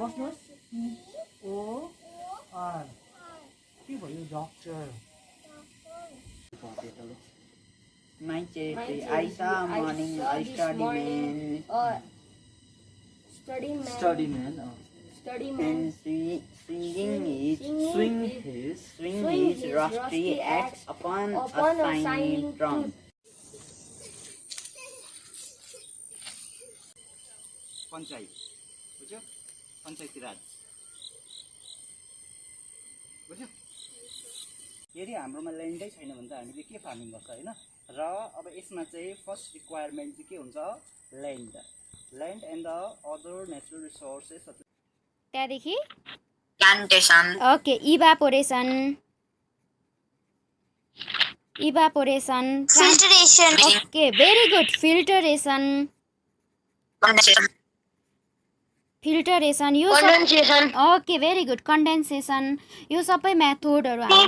बस्नुहोस् सिओआर के भयो doctor My My charity, charity, I saw I morning, saw I this study morning, man. uh, study man. Study man Study man. And swing, swinging his, Swinging swing his- his swing swing his his rusty rusty axe axe upon upon a a shiny shining trunk. Panchayat बुझ्यो पञ्चायती राज बुझ्यो? यदि हाम्रोमा ल्यान्डै छैन भने त हामीले के farming गर्छ होइन? र अब यसमा चाहिँ फर्स्ट रिक्वायरमेन्ट चाहिँ के हुन्छ? Land. Land and the other natural resources त्यहाँदेखि. Okay evaporation. Evaporation. Filtration. Okay very good filtration. Filtration यो ओके भेरी गुड कन्डेन्सेसन। यो सबै मेथोडहरू हामीले